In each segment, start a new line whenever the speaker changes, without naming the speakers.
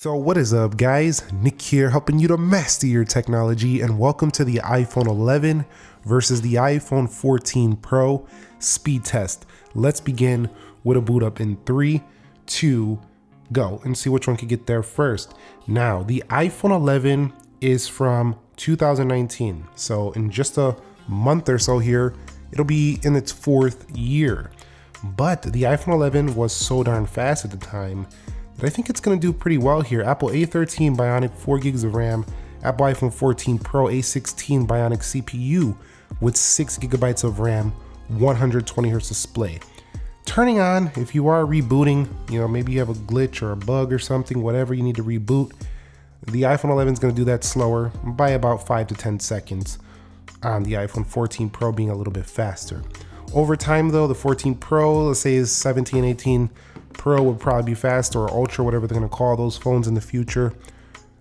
So what is up guys, Nick here helping you to master your technology and welcome to the iPhone 11 versus the iPhone 14 Pro speed test. Let's begin with a boot up in three, two, go and see which one can get there first. Now the iPhone 11 is from 2019. So in just a month or so here, it'll be in its fourth year. But the iPhone 11 was so darn fast at the time but I think it's going to do pretty well here. Apple A13 Bionic 4 gigs of RAM, Apple iPhone 14 Pro A16 Bionic CPU with 6 gigabytes of RAM, 120 hertz display. Turning on, if you are rebooting, you know, maybe you have a glitch or a bug or something, whatever you need to reboot, the iPhone 11 is going to do that slower by about 5 to 10 seconds on the iPhone 14 Pro being a little bit faster. Over time though, the 14 Pro, let's say is 17, 18 Pro would probably be faster or Ultra, whatever they're gonna call those phones in the future.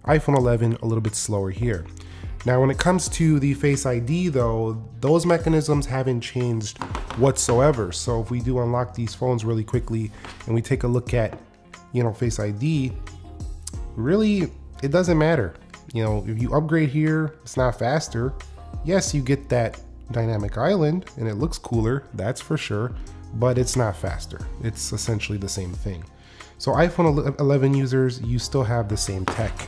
iPhone 11, a little bit slower here. Now, when it comes to the Face ID though, those mechanisms haven't changed whatsoever. So if we do unlock these phones really quickly and we take a look at, you know, Face ID, really, it doesn't matter. You know, if you upgrade here, it's not faster. Yes, you get that dynamic island and it looks cooler, that's for sure, but it's not faster. It's essentially the same thing. So iPhone 11 users, you still have the same tech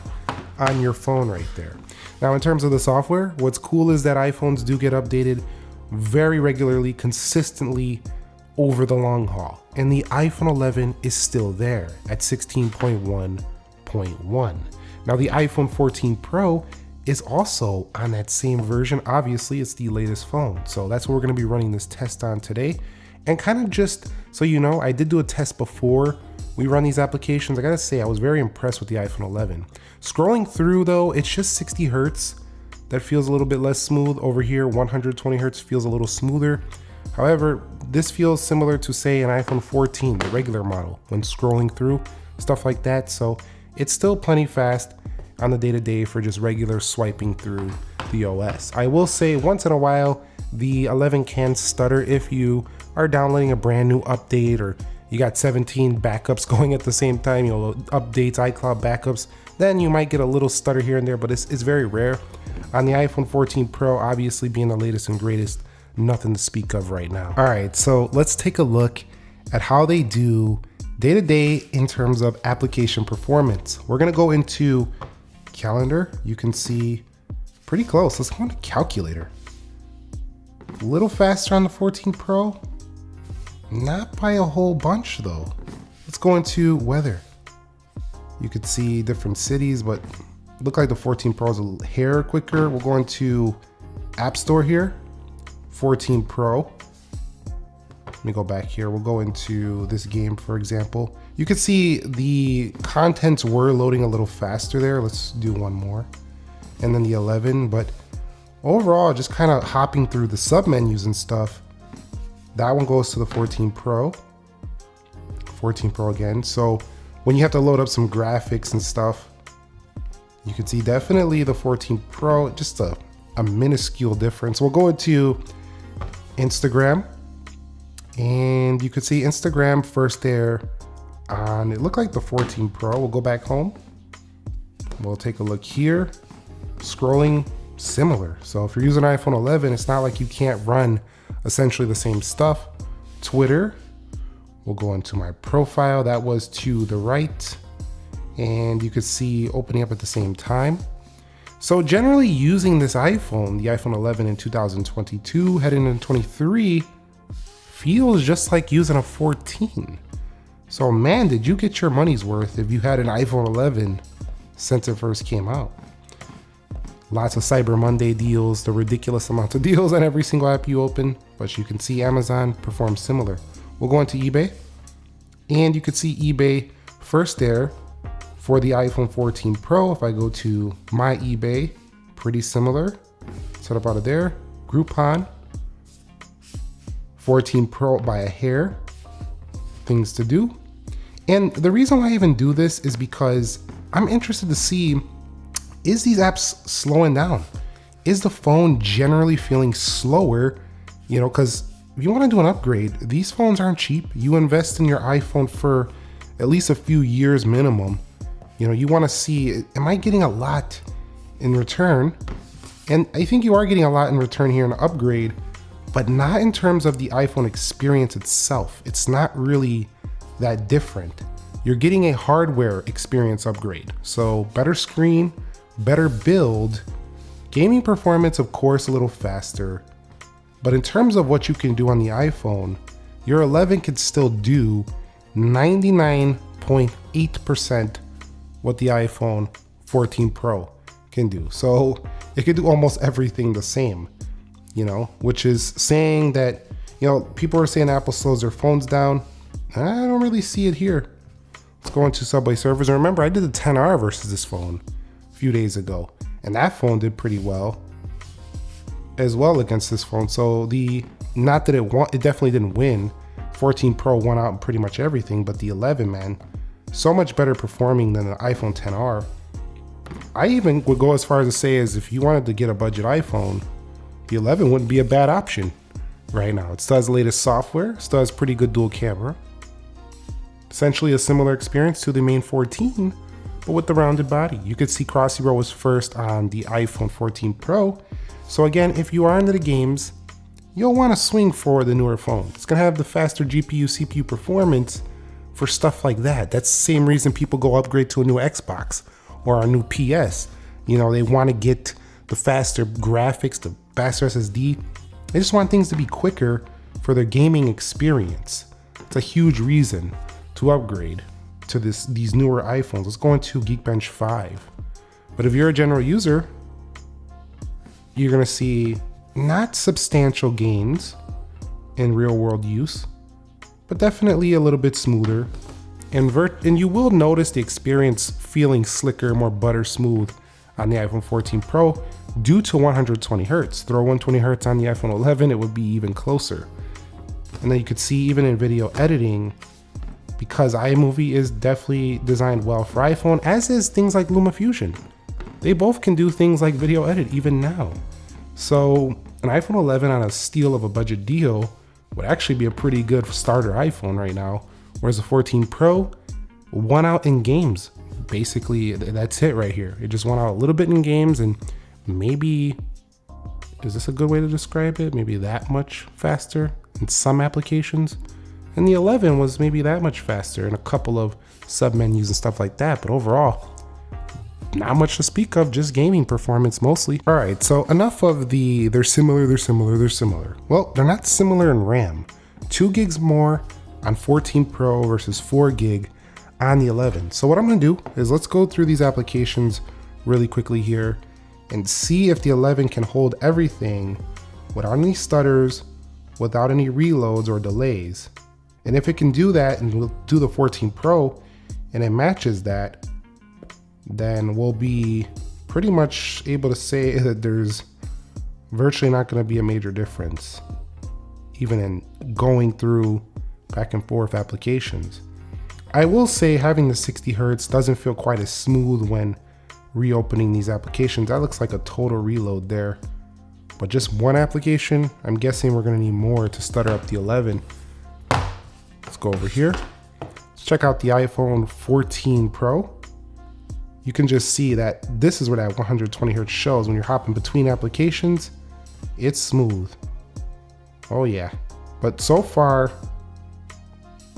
on your phone right there. Now in terms of the software, what's cool is that iPhones do get updated very regularly, consistently over the long haul. And the iPhone 11 is still there at 16.1.1. Now the iPhone 14 Pro is also on that same version. Obviously, it's the latest phone. So that's what we're gonna be running this test on today. And kind of just so you know, I did do a test before we run these applications. I gotta say, I was very impressed with the iPhone 11. Scrolling through though, it's just 60 Hertz. That feels a little bit less smooth. Over here, 120 Hertz feels a little smoother. However, this feels similar to say an iPhone 14, the regular model, when scrolling through, stuff like that. So it's still plenty fast on the day-to-day -day for just regular swiping through the OS. I will say once in a while, the 11 can stutter if you are downloading a brand new update or you got 17 backups going at the same time, you know, updates, iCloud backups, then you might get a little stutter here and there, but it's, it's very rare. On the iPhone 14 Pro, obviously being the latest and greatest, nothing to speak of right now. All right, so let's take a look at how they do day to day in terms of application performance. We're gonna go into calendar. You can see pretty close. Let's go into calculator. A little faster on the 14 Pro, not by a whole bunch though. Let's go into weather. You could see different cities, but look like the 14 Pro is a hair quicker. We'll go into App Store here, 14 Pro. Let me go back here. We'll go into this game, for example. You can see the contents were loading a little faster there. Let's do one more. And then the 11, but overall, just kind of hopping through the sub menus and stuff, that one goes to the 14 Pro. 14 Pro again. So when you have to load up some graphics and stuff, you can see definitely the 14 Pro, just a, a minuscule difference. We'll go into Instagram and you could see Instagram first there on, it looked like the 14 Pro. We'll go back home. We'll take a look here. Scrolling similar. So if you're using iPhone 11, it's not like you can't run essentially the same stuff. Twitter, we'll go into my profile. That was to the right. And you could see opening up at the same time. So generally using this iPhone, the iPhone 11 in 2022, heading into 23, feels just like using a 14. So man, did you get your money's worth if you had an iPhone 11 since it first came out. Lots of Cyber Monday deals, the ridiculous amount of deals on every single app you open, but you can see Amazon perform similar. We'll go into eBay, and you can see eBay first there for the iPhone 14 Pro. If I go to my eBay, pretty similar. Set up out of there. Groupon, 14 Pro by a hair. Things to do. And the reason why I even do this is because I'm interested to see is these apps slowing down? Is the phone generally feeling slower? You know, because if you want to do an upgrade, these phones aren't cheap. You invest in your iPhone for at least a few years minimum. You know, you want to see, am I getting a lot in return? And I think you are getting a lot in return here in upgrade, but not in terms of the iPhone experience itself. It's not really that different. You're getting a hardware experience upgrade. So better screen, better build, gaming performance, of course, a little faster. But in terms of what you can do on the iPhone, your 11 could still do 99.8% what the iPhone 14 Pro can do. So it could do almost everything the same, you know, which is saying that, you know, people are saying Apple slows their phones down. I don't really see it here. Let's go into Subway Surfers. And remember, I did the 10R versus this phone a few days ago, and that phone did pretty well as well against this phone. So the, not that it won, it definitely didn't win. 14 Pro won out in pretty much everything, but the 11, man, so much better performing than the iPhone 10R. I even would go as far as to say as if you wanted to get a budget iPhone, the 11 wouldn't be a bad option right now. It still has the latest software, still has pretty good dual camera. Essentially a similar experience to the main 14, but with the rounded body. You could see Crossy Zero was first on the iPhone 14 Pro. So again, if you are into the games, you'll want to swing for the newer phone. It's going to have the faster GPU, CPU performance, for stuff like that. That's the same reason people go upgrade to a new Xbox or a new PS. You know, they want to get the faster graphics, the faster SSD. They just want things to be quicker for their gaming experience. It's a huge reason to upgrade to this these newer iPhones. Let's go into Geekbench 5. But if you're a general user, you're gonna see not substantial gains in real world use, but definitely a little bit smoother. And, and you will notice the experience feeling slicker, more butter smooth on the iPhone 14 Pro due to 120 hertz. Throw 120 hertz on the iPhone 11, it would be even closer. And then you could see even in video editing, because iMovie is definitely designed well for iPhone, as is things like LumaFusion. They both can do things like video edit even now. So an iPhone 11 on a steal of a budget deal would actually be a pretty good starter iPhone right now. Whereas the 14 Pro won out in games. Basically, that's it right here. It just won out a little bit in games and maybe, is this a good way to describe it? Maybe that much faster in some applications. And the 11 was maybe that much faster in a couple of sub menus and stuff like that. But overall, not much to speak of, just gaming performance mostly. All right, so enough of the they're similar, they're similar, they're similar. Well, they're not similar in RAM. Two gigs more on 14 Pro versus four gig on the 11. So what I'm gonna do is let's go through these applications really quickly here and see if the 11 can hold everything without any stutters, without any reloads or delays. And if it can do that and we'll do the 14 Pro and it matches that, then we'll be pretty much able to say that there's virtually not going to be a major difference, even in going through back and forth applications. I will say having the 60 hertz doesn't feel quite as smooth when reopening these applications. That looks like a total reload there. But just one application, I'm guessing we're gonna need more to stutter up the 11. Let's go over here. Let's check out the iPhone 14 Pro you can just see that this is where that 120 hertz shows when you're hopping between applications it's smooth oh yeah but so far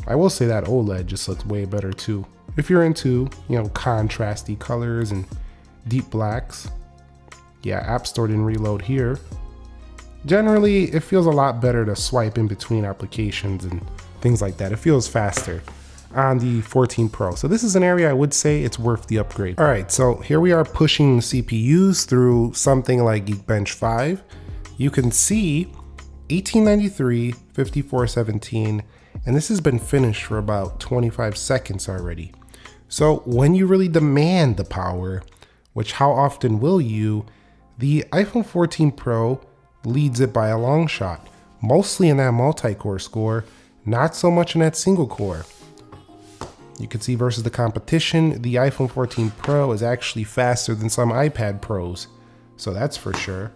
I will say that OLED just looks way better too if you're into you know contrasty colors and deep blacks yeah App Store didn't reload here generally it feels a lot better to swipe in between applications and things like that it feels faster on the 14 Pro. So this is an area I would say it's worth the upgrade. All right, so here we are pushing CPUs through something like Geekbench 5. You can see 1893, 5417, and this has been finished for about 25 seconds already. So when you really demand the power, which how often will you, the iPhone 14 Pro leads it by a long shot, mostly in that multi-core score, not so much in that single core. You can see versus the competition, the iPhone 14 Pro is actually faster than some iPad Pros. So that's for sure.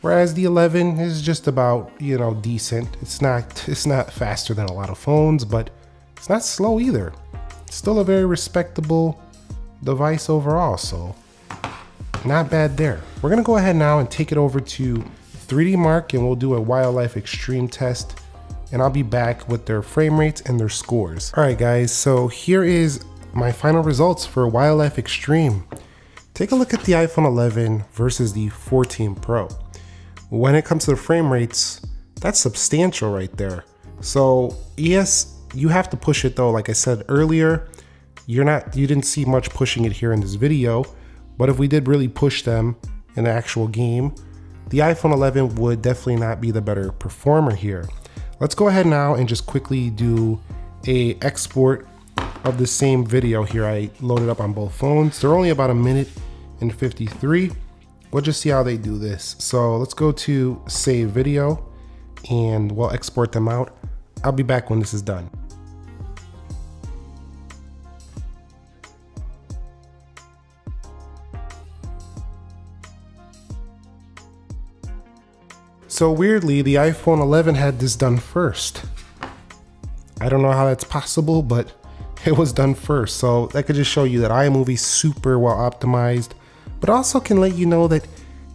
Whereas the 11 is just about, you know, decent. It's not it's not faster than a lot of phones, but it's not slow either. Still a very respectable device overall. So not bad there. We're gonna go ahead now and take it over to 3D Mark and we'll do a wildlife extreme test and I'll be back with their frame rates and their scores. All right guys, so here is my final results for wildlife extreme. Take a look at the iPhone 11 versus the 14 Pro. When it comes to the frame rates, that's substantial right there. So yes, you have to push it though. Like I said earlier, you're not, you didn't see much pushing it here in this video, but if we did really push them in the actual game, the iPhone 11 would definitely not be the better performer here. Let's go ahead now and just quickly do a export of the same video here. I loaded up on both phones. They're only about a minute and 53. We'll just see how they do this. So let's go to save video and we'll export them out. I'll be back when this is done. So weirdly, the iPhone 11 had this done first. I don't know how that's possible, but it was done first. So that could just show you that iMovie super well optimized, but also can let you know that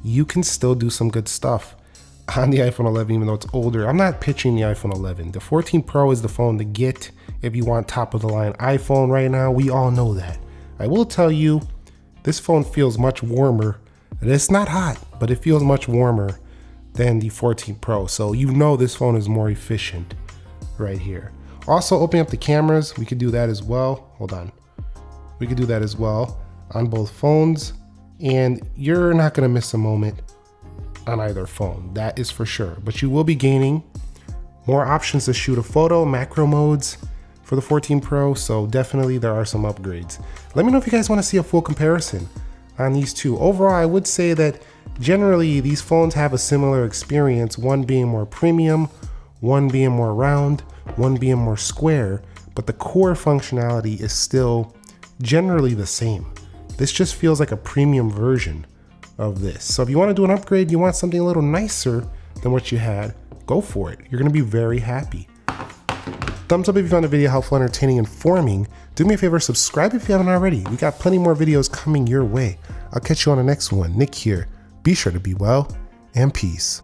you can still do some good stuff on the iPhone 11, even though it's older. I'm not pitching the iPhone 11. The 14 Pro is the phone to get if you want top of the line iPhone right now. We all know that. I will tell you, this phone feels much warmer. It's not hot, but it feels much warmer than the 14 Pro. So you know this phone is more efficient right here. Also opening up the cameras, we could do that as well. Hold on. We could do that as well on both phones and you're not gonna miss a moment on either phone, that is for sure. But you will be gaining more options to shoot a photo, macro modes for the 14 Pro, so definitely there are some upgrades. Let me know if you guys wanna see a full comparison on these two. Overall, I would say that generally these phones have a similar experience, one being more premium, one being more round, one being more square, but the core functionality is still generally the same. This just feels like a premium version of this. So if you want to do an upgrade, you want something a little nicer than what you had, go for it. You're going to be very happy. Thumbs up if you found the video helpful, entertaining, informing. Do me a favor, subscribe if you haven't already. We got plenty more videos coming your way. I'll catch you on the next one. Nick here. Be sure to be well and peace.